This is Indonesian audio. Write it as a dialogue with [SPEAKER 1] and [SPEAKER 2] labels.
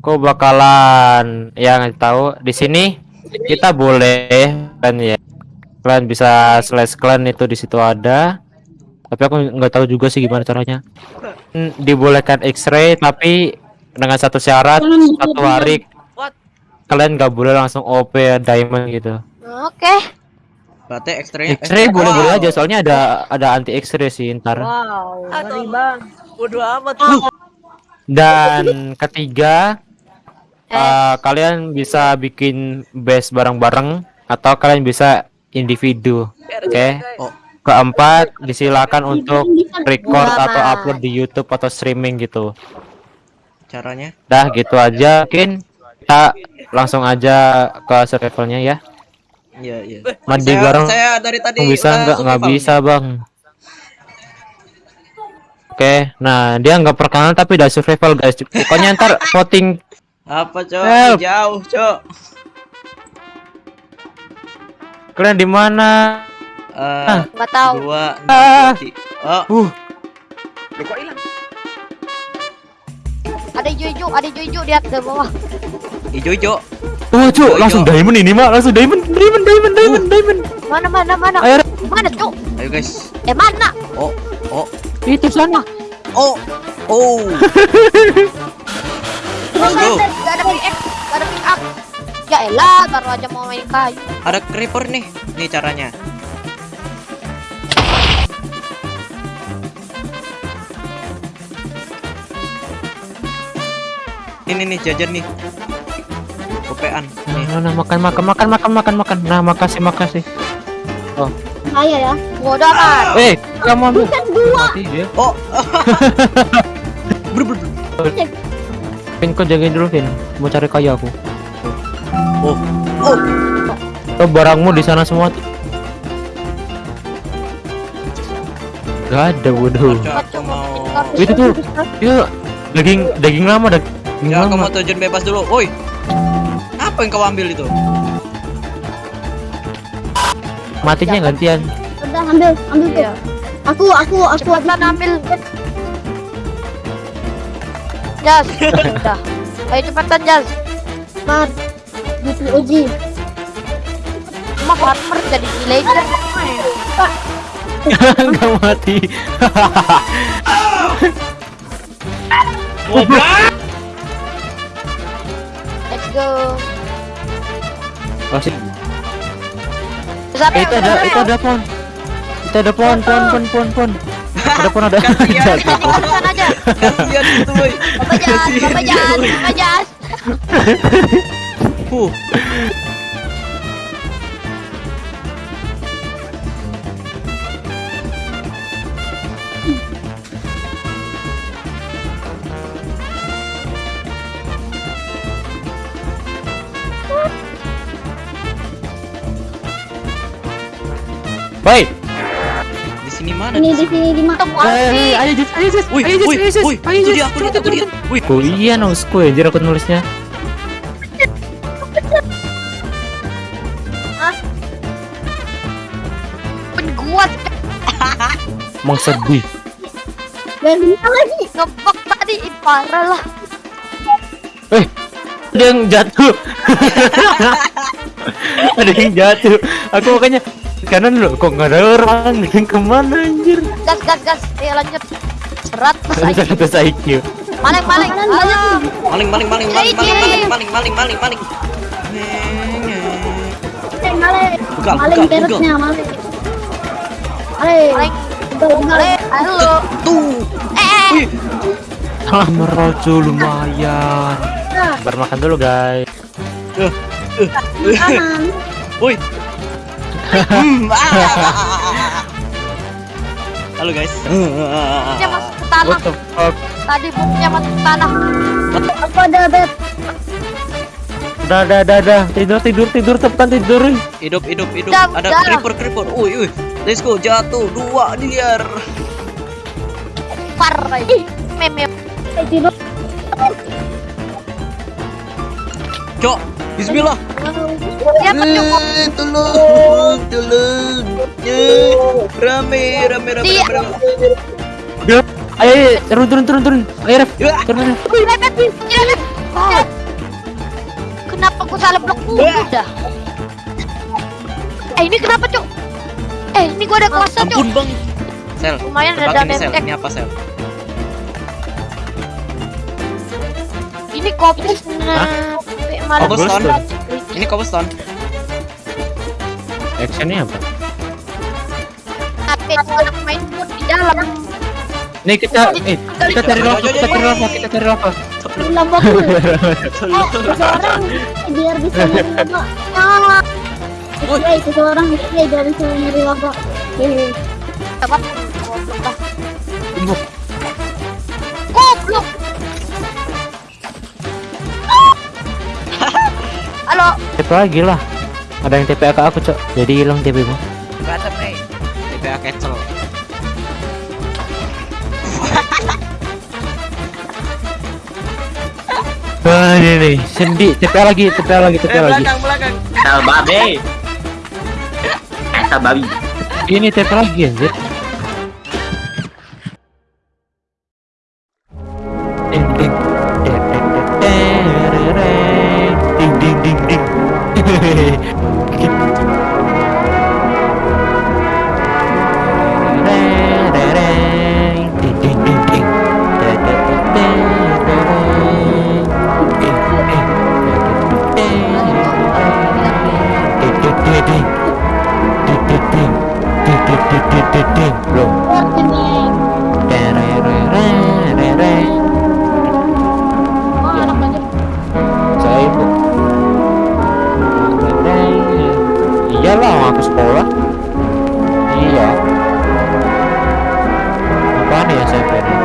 [SPEAKER 1] Aku bakalan yang tahu di sini kita boleh kan ya. Kalian bisa slash clan itu di situ ada. Tapi aku nggak tahu juga sih gimana caranya. Hmm, Dibolehkan X-ray tapi dengan satu syarat satu hari
[SPEAKER 2] What?
[SPEAKER 1] kalian nggak boleh langsung OP diamond gitu.
[SPEAKER 3] Oke.
[SPEAKER 2] Berarti X-ray
[SPEAKER 1] X-ray boleh-boleh aja soalnya ada ada anti X-ray sih ntar.
[SPEAKER 4] Wow, ngeri bang.
[SPEAKER 2] Bodoh amat.
[SPEAKER 1] Dan ketiga
[SPEAKER 3] Eh.
[SPEAKER 1] eh, kalian bisa bikin base bareng-bareng atau kalian bisa individu. Oke.
[SPEAKER 2] Oh,
[SPEAKER 1] Keempat disilakan untuk record atau upload di YouTube atau streaming gitu.
[SPEAKER 2] caranya?
[SPEAKER 1] Dah gitu aja. Mungkin kita langsung aja ke survivalnya ya.
[SPEAKER 2] Iya, iya.
[SPEAKER 1] Mandi
[SPEAKER 2] Saya-
[SPEAKER 1] bareng
[SPEAKER 2] Saya dari tadi
[SPEAKER 1] bisa nggak nggak bisa bang. Oke, nah dia nggak perkenalan tapi udah survival guys. Pokoknya ntar voting
[SPEAKER 2] Apa, Cok?
[SPEAKER 1] Help.
[SPEAKER 2] Jauh, Cok.
[SPEAKER 1] kalian di mana?
[SPEAKER 2] Eh,
[SPEAKER 3] Nggak tahu.
[SPEAKER 2] dua,
[SPEAKER 1] Ah.
[SPEAKER 2] Oh,
[SPEAKER 1] Uh,
[SPEAKER 2] loh, kok hilang?
[SPEAKER 3] Ada hijau-hijau, ada hijau-hijau di atas bawah.
[SPEAKER 2] Ijo-ijo.
[SPEAKER 1] oh
[SPEAKER 2] Yo,
[SPEAKER 1] langsung diamond ini mak, langsung diamond, diamond, diamond, diamond, diamond.
[SPEAKER 3] Mana mana mana?
[SPEAKER 1] Ayo,
[SPEAKER 3] Mana cuk?
[SPEAKER 2] Ayo, guys.
[SPEAKER 3] Eh mana?
[SPEAKER 2] Oh, oh,
[SPEAKER 1] itu sana.
[SPEAKER 2] oh, oh. Let's go.
[SPEAKER 3] Pick gak ada pick up. Ya elah, baru aja mau main kayu.
[SPEAKER 2] Ada creeper nih. Nih caranya. Ini nih jajan nih. Kopean. Nih.
[SPEAKER 1] Nah, nah, makan, makan, makan, makan, makan, makan. Nah, makasih, makasih.
[SPEAKER 4] Saya ya.
[SPEAKER 3] Bodoh amat.
[SPEAKER 1] Eh, kamu ambil.
[SPEAKER 4] Bukan gua.
[SPEAKER 1] Mati dia.
[SPEAKER 2] Oh. Ber, ber, ber.
[SPEAKER 1] Vin, kau jagain dulu, Vin. Mau cari kayu aku.
[SPEAKER 2] Oh. Oh.
[SPEAKER 1] Oh, barangmu di sana semua. Gak ada, bodoh.
[SPEAKER 2] Aku mau.
[SPEAKER 1] Itu tuh, itu daging, daging lama, daging
[SPEAKER 2] Ya, aku
[SPEAKER 1] lama.
[SPEAKER 2] mau terjun bebas dulu. Woi. Apa yang kau ambil itu?
[SPEAKER 1] Matinya gantian.
[SPEAKER 4] Udah ambil, ambil tuh.
[SPEAKER 3] Iya.
[SPEAKER 4] Aku, aku, aku
[SPEAKER 3] Cepetan ambil. Jas. Udah. Ayo cepetan Jas.
[SPEAKER 4] Mat. Di uji.
[SPEAKER 3] Mas farmer jadi villager.
[SPEAKER 1] Enggak mati.
[SPEAKER 3] Let's go.
[SPEAKER 1] Masih. Eh, itu ada, itu ada pon. Itu ada pon, pon, pon, pon, pon. Ada pohon ada.
[SPEAKER 2] Kasihan.
[SPEAKER 3] Aja.
[SPEAKER 2] Kasihan itu.
[SPEAKER 3] Bapak Jas, Bapak Jas, Bapak Jas.
[SPEAKER 2] Huh.
[SPEAKER 1] Baik.
[SPEAKER 2] Sini mana?
[SPEAKER 4] Ini di sini di mana?
[SPEAKER 1] Eh,
[SPEAKER 3] api.
[SPEAKER 1] ayo Jus, ayo Jus, ayo Jus, ayo Jus, ayo
[SPEAKER 2] itu
[SPEAKER 1] Jus.
[SPEAKER 2] dia, aku lihat, aku lihat. Woi,
[SPEAKER 1] Oh iya nosku anjir aku nulisnya.
[SPEAKER 3] Penguat
[SPEAKER 1] Emang sedih.
[SPEAKER 4] Dan lagi.
[SPEAKER 3] ngebak tadi parah lah.
[SPEAKER 1] Eh, ada yang jatuh. ada yang jatuh. Aku makanya kanan loh, kok nggak ada orang yang ke mana anjir?
[SPEAKER 3] Gas gas gas. Ayo lanjut. Berat mas
[SPEAKER 1] Ada
[SPEAKER 3] Aiki.
[SPEAKER 1] satu IQ.
[SPEAKER 3] Maling maling. Ayo.
[SPEAKER 2] maling, maling, maling, maling, maling, maling, maling, maling, maling, maling.
[SPEAKER 4] Eh, maling.
[SPEAKER 2] Buka,
[SPEAKER 4] Maling
[SPEAKER 2] buka,
[SPEAKER 4] perutnya, maling. Maling.
[SPEAKER 3] Maling.
[SPEAKER 4] Udah, udah.
[SPEAKER 3] Maling. Halo.
[SPEAKER 2] Tuh.
[SPEAKER 3] Eh, Eh.
[SPEAKER 2] Wih,
[SPEAKER 1] Ah, merojo lumayan.
[SPEAKER 4] Nah,
[SPEAKER 1] Bermakan dulu guys.
[SPEAKER 4] kanan.
[SPEAKER 2] woi. Halo guys.
[SPEAKER 3] Buknya masuk ke tanah.
[SPEAKER 1] What the fuck?
[SPEAKER 3] Tadi buknya masuk ke tanah.
[SPEAKER 4] Aku ada bed.
[SPEAKER 1] Dah, dah, dah, dah. Tidur, tidur, tidur, cepetan tidur.
[SPEAKER 2] Hidup, hidup, hidup.
[SPEAKER 3] Jam,
[SPEAKER 2] Ada
[SPEAKER 3] jam.
[SPEAKER 2] creeper, creeper. Woi, woi. Let's go, jatuh dua liar.
[SPEAKER 3] Far lagi. Meme.
[SPEAKER 4] Eh, tidur.
[SPEAKER 2] Cok, Bismillah.
[SPEAKER 3] Ya.
[SPEAKER 2] Eh, tolong, tolong. Eh, Rame, rame, rame,
[SPEAKER 3] Dia-
[SPEAKER 2] rame, rame.
[SPEAKER 1] Ayo, ayo, turun, turun, turun, turun. Ayo, Ref.
[SPEAKER 2] Ya.
[SPEAKER 1] Turun, turun.
[SPEAKER 3] Wih, mepet. Iya, mepet. salah blok udah. Eh ini kenapa cuk? Eh ini gua ada kelasnya cuk.
[SPEAKER 2] Ampun bang. Sel.
[SPEAKER 3] Lumayan ada
[SPEAKER 2] ini sel.
[SPEAKER 3] damage.
[SPEAKER 2] Ini apa sel?
[SPEAKER 3] Ini kopi nah malah
[SPEAKER 2] Cobblestone. Ini cobblestone.
[SPEAKER 1] Actionnya apa
[SPEAKER 3] tapi anak main pun di dalam.
[SPEAKER 1] nih kita eh, kita cari lava kita cari lava kita cari lava
[SPEAKER 4] Lama dulu. Eh, seseorang biar bisa nyari. Ah. Display, seseorang biar bisa nyari laba. Hehehe.
[SPEAKER 3] Apa? Goblok. Goblok. Halo,
[SPEAKER 1] TP lagi lah ada yang TP ke aku cok jadi hilang TP mu.
[SPEAKER 2] TPA cancel.
[SPEAKER 1] ah ini nih sendi TP lagi TP lagi TP
[SPEAKER 2] Eh
[SPEAKER 1] lagi
[SPEAKER 2] belakang belakang.
[SPEAKER 5] Asal babi.
[SPEAKER 1] ini TP lagi anjir belum iyalah aku sekolah iya apaan ya saya pilih